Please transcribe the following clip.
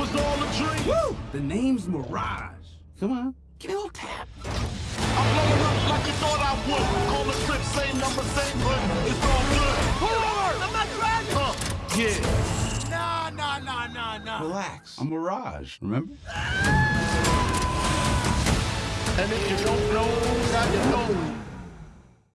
was all a dream. Woo! The name's Mirage. Come on, give me a little tap. I'm blowing up like you thought I would. Call the trip, same number, same hood. It's all good. Pull over! I'm not driving! Huh, yeah. Nah, nah, nah, nah, nah. Relax. I'm Mirage, remember? And if you don't.